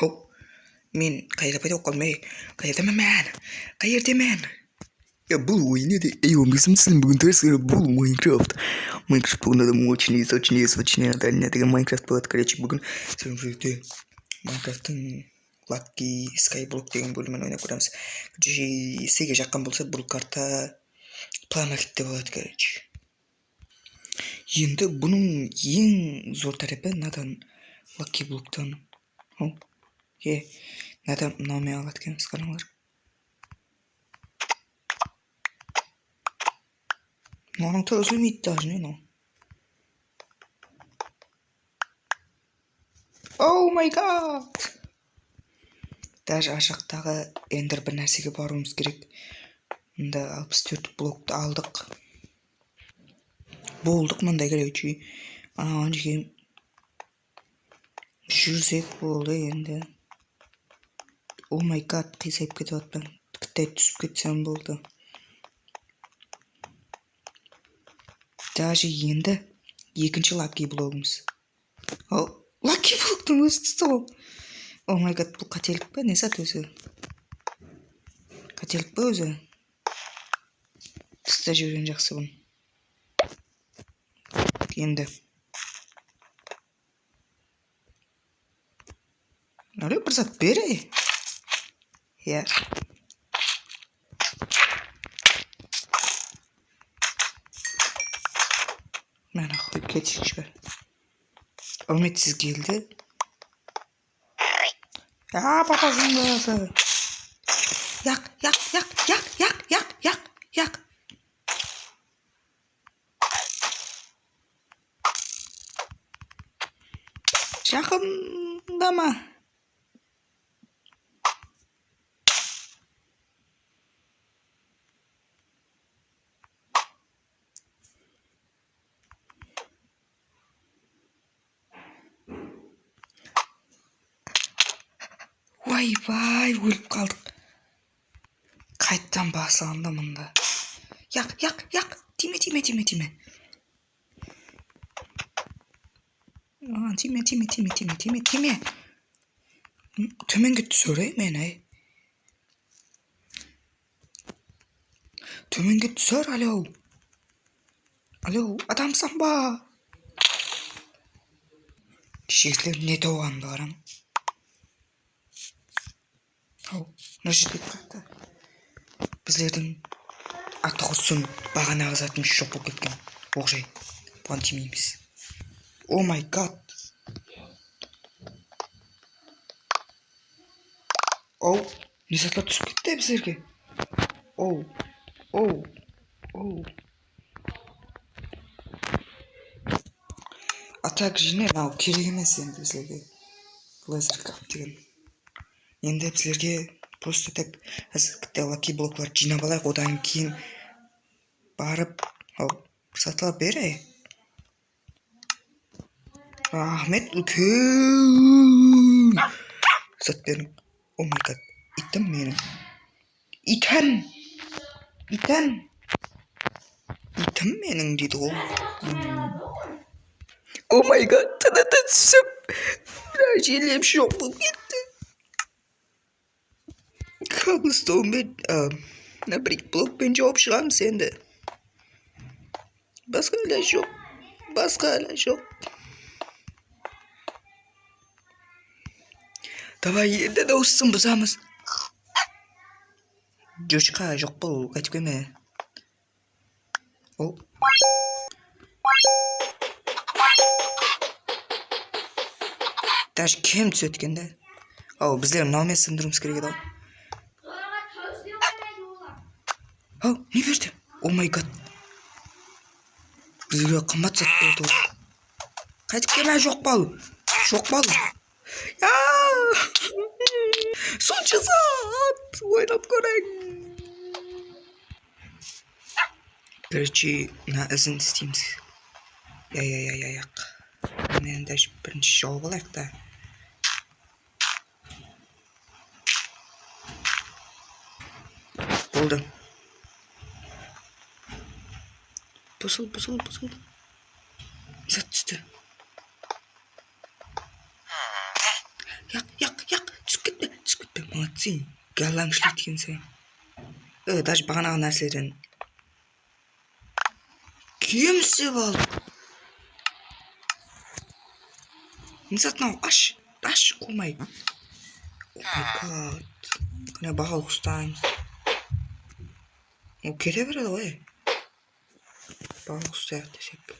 Hop. Мен қайрап айта қоймай, қайырда мен. мән мен. Я был уйнеди, ей он бүгін был интересный, бұл Майнкрафт. Майнкрафт был надо очень из очень из очень надо, не Майнкрафт болады короче бүгін. Сен жүрде Майнкрафтың Lucky Skyblock деген бөлімін ойнап көреміз. Сеге жаққан болса, бұл карта планетте болады, короче. Енді бұның ең зор тарапы надан лакки блоктан о е мынадан мынаумен алады екенбіз қараңдар мынаның үзілмейді даже не мынау оу май гад даже ар жақтағы эндер бір нәрсеге баруымыз керек мында алпыс төрт блокты алдық болдық мындай короче анаған жерге жүрсек болды енді. О май гад қисайып кетіп жатырмын кіттай түсіп кетсем болды. Даже енді екінші лаки блогымыз. Ал лаки блоктың өзі түсті ғой. О май гад бұл қателік па не зат өзі? Қателік па өзі? Тастап жіберген жақсы бұны. Енді. No le per sapere? Yeah. Mana qo'yib ketishibdi. келді keldi. Ya papasin bo'lsa. Yaq, yaq, yaq, yaq, yaq, yaq, yaq, yaq. Жақындама. жақындама ойбай өліп қалдық қайттан басылғанда мында яқ яқ яқ тиме тиме тиме тиме маған тиме тиме тиме тиме тиме тиме төменге түсір ей мені ей төменге түсір алло алло адамсың ба кешегілер не тауғанымды қараңыз мына жерде қатты біздердің аты құсын бағанағы затымыз жоқ болып кеткен оқжай. Бұған тимейміз о май гад оу не заттар түсіп кетті біздерге? Оу оу оу атак жіне мынау керек емес енді біздерге. Лазер деген. Енді біздерге просто так қазір лаки блокларды жинап алайық одан кейін барып ау сатылап берей рахмет үлкен зат бердің о май гад итім менің итім итім итім менің дейді ғой о май гад тыныты түсіп жерлем жоқ болып кетті коблстоунмен мына брик блокпен жауып шығамыз енді басқа іләж жоқ басқа іләж жоқ давай енді дауысын бұзамыз жошқа жоқ бұл қайтып келме о даже кем түседі екен да ау біздер мынаумен сындыруымыз керек еді ау ау не берді? О май гад. Бізге қымбат зат болды ол қайтып келме жоқ бол жоқ бол сонша зат. Ойнап көрейін. Короче мына ізін істейміз. Иә иә иә иә мен даже бірінші жауып алайық та. Болды. Basıl basıl basıl. Зат түсті. Яқ, яқ, яқ. Түсіп кетпе. Түсіп кетпе. Молодцы. Галаң. Э, даже бағанағы нәрселерден Кемсіп алдық. Назад мынау аш. Аш қумай. О май Ол келе береді ғой десек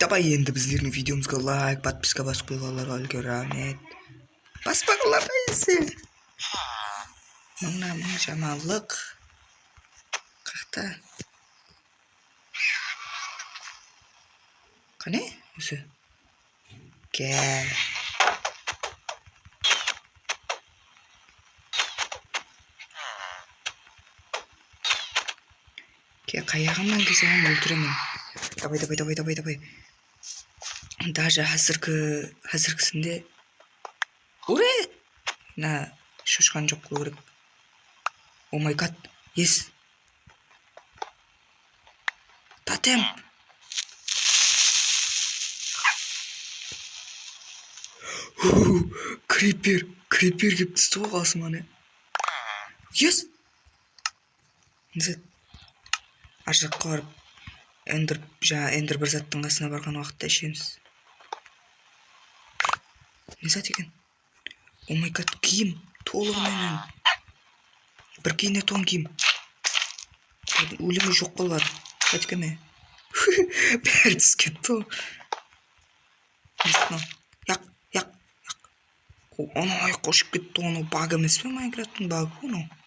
давай енді біздердің видеомызға лайк подписка басып қойғанларға үлкен рахмет баспағанларға есе мыңнан мың жаманлық қақта қане өзі кел қаяғымнан келсең өлтіремін давай давай давай давай давай даже қазіргі қазіргісінде уре мына шошқаны жоқ қылу керек о май гад ес тотем крипер крипер келіп түсті ғой қасыма не ес ар жаққа барып эндер жаңағы эндер бір заттың қасына барған уақытта ішеміз. Не зат екен? О май гад киім толығымен бір киіне тон киім. Өлімі жоқ болар. Қайтекеме бәрі түсіп кетті ғой. Яқ яқ яқ. Анау аяққа ұшып кетті ғой анау баг емес пе майнкрафттың багы ғой анау?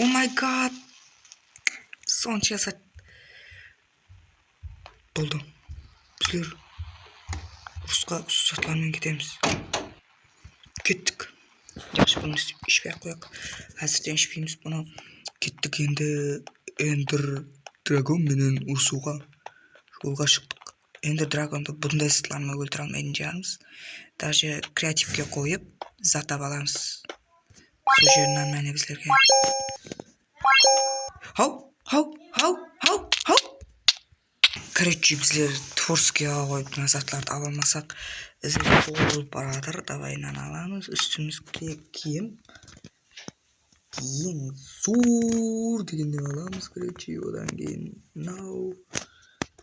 О май гад сонша сәт болды біздер ұрысқа ұсатлармен кетеміз кеттік жақсы бұны ішпей ақ әзірден ішпейміз бұны кеттік енді эндер драгонменен ұрысуға жолға шықтық эндер драгонды бұндай сытлармен өлтіре алмайтын шығармыз даже креативке қойып зат аламыз сол жерінен мәне хау хау хау хау хау короче біздер творскийге қойып мына заттарды ала алмасақ ізі болып давай мынаны аламыз үстімізге киім киім зор дегеннен аламыз короче одан кейін мынау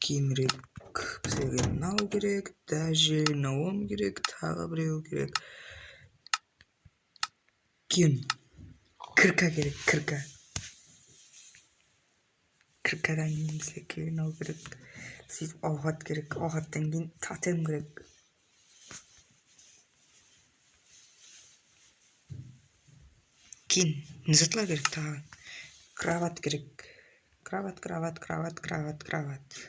киімірек бізге мынау керек даже мынауым керек тағы біреу керек киім кірка керек кірка кіркадан кейін бізге мынау керек сөйтіп ауғат керек ауғаттан кейін тотем керек кейін не затлар керек тағы кровать керек кровать кровать кровать кровать кровать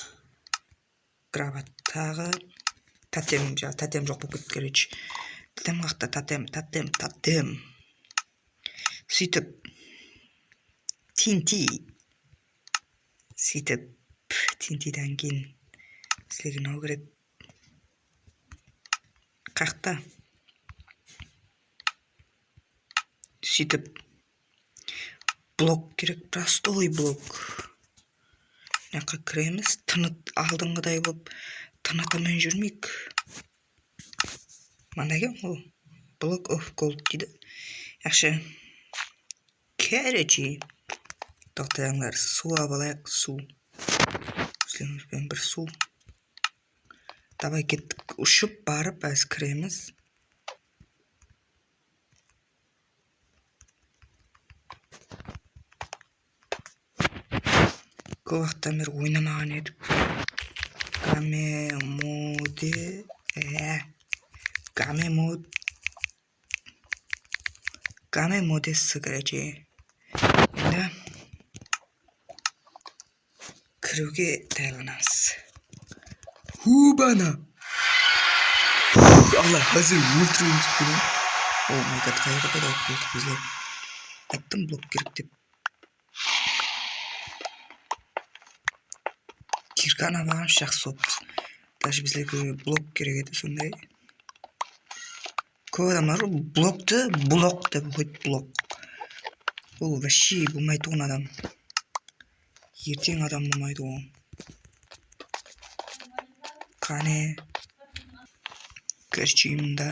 кровать тағы тотем жаңағы тотем жоқ болып кетті короче тотем қақта тотем тотем тотем сөйтіп тинти сөйтіп тинтиден кейін бізге мынау керек қақта сөйтіп блок керек простой блок. Мына кіреміз? Тынып алдыңғыдай болып тынықымен жүрмейік. Мынандай екен ғой блок оф голд дейді. Yaxshi короче тоқтаңдар су алайық су. Өзімізбен бір су. Давай кеттік ұшып барып әз кіреміз көп уақыттан бері ойнамаған едік гамемоде ә гамемод гамемодесі короче енді кіруге даярланамыз хубана алла қазір өлтіреміз бұны о май қайда пайда болып қалдық біздер айттым блок жақсы болыпты даже біздерге блок керек еді сондай көп адамдар блокты блок деп оқиды блок ол вообще болмай тұғын адам ертең адам болмайды ғой қане мында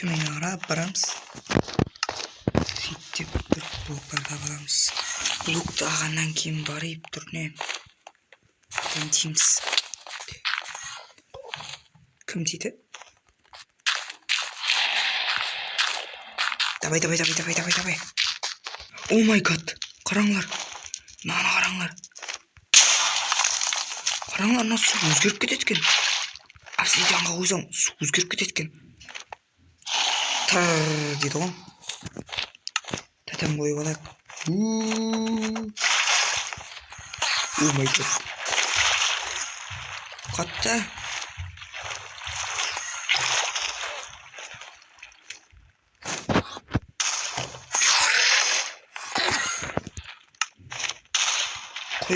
төменге қарап барамыз сөйтіп бір блоктарға барамыз блокты алғаннан кейін барып тұр не кім тиді давай давай давай давай давай давай о май гад қараңдар мынаны қараңдар қараңдар мына су өзгеріп кетеді екен обсидианға қойсаң су өзгеріп кетеді екен тыр дейді ғой тотем қойып алайық о май қатты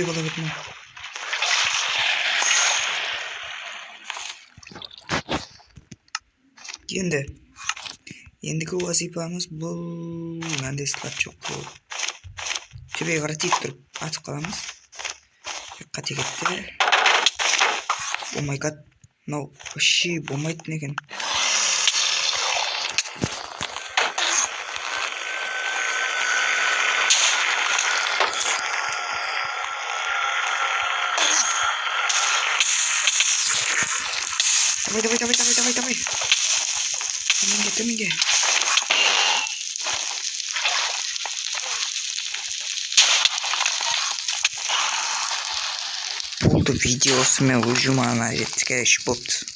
мынаны енді. Ендігі вазипамыз бұл қылу төбеге қарай тиіп тұрып атып қаламыз. Қате кетті о май гад мынау вообще болмайтын екен давай давай давай давай давай давай төменге төменге болды видеосымен ұжымына жеткізіп болыпты